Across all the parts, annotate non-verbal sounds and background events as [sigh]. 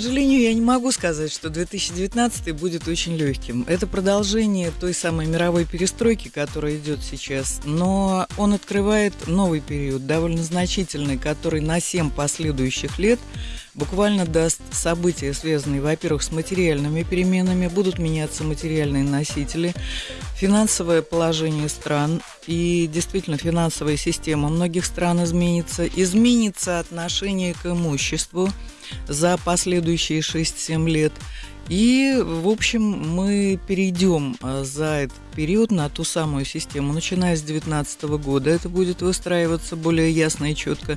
сожалению, я не могу сказать, что 2019 будет очень легким. Это продолжение той самой мировой перестройки, которая идет сейчас, но он открывает новый период, довольно значительный, который на 7 последующих лет буквально даст события, связанные, во-первых, с материальными переменами, будут меняться материальные носители, финансовое положение стран и действительно финансовая система многих стран изменится, изменится отношение к имуществу за последующие 6-7 лет. И, в общем, мы перейдем а, за этот период на ту самую систему, начиная с 2019 года. Это будет выстраиваться более ясно и четко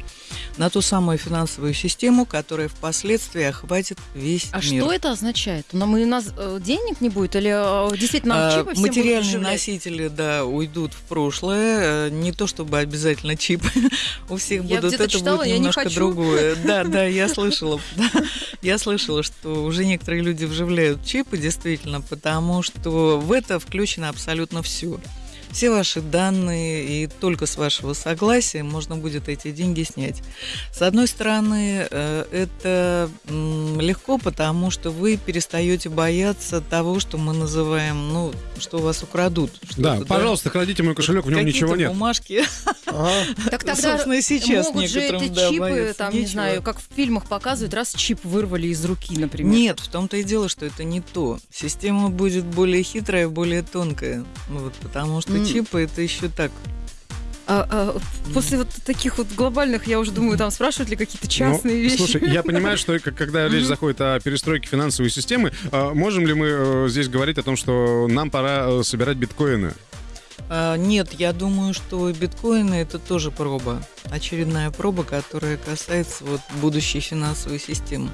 на ту самую финансовую систему, которая впоследствии охватит весь а мир. что это означает? Нам, у нас э, денег не будет или э, действительно А, чипы всем будут Материальные носители, да, уйдут в прошлое. Э, Не то чтобы обязательно чипы [laughs] у всех Я будут, это читала, будет я не немножко хочу. другое. Да, да, я [laughs] слышала. Я слышала, что уже некоторые люди вживляют чипы, действительно, потому что в это включено абсолютно все. Все ваши данные, и только с вашего согласия можно будет эти деньги снять. С одной стороны, э, это легко, потому что вы перестаете бояться того, что мы называем, ну, что у вас украдут. Да, пожалуйста, кладите мой кошелек, в нем Какие-то ничего нет. бумажки. Так тогда могут же эти чипы, там, не знаю, как в фильмах показывают, раз чип вырвали из руки, например. Нет, в том-то и дело, что это не то. Система будет более хитрая, более тонкая. Ну Вот, потому что чипы это еще так. А, а, после вот таких вот глобальных, я уже думаю, там спрашивают ли какие-то Ну, частные вещи. Слушай, я понимаю, что когда речь заходит о перестройке финансовой системы, а, можем ли мы э, здесь говорить о том, что нам пора э, собирать биткоины? А, нет, я думаю, что биткоины это тоже проба. Очередная проба, которая касается вот будущей финансовой системы.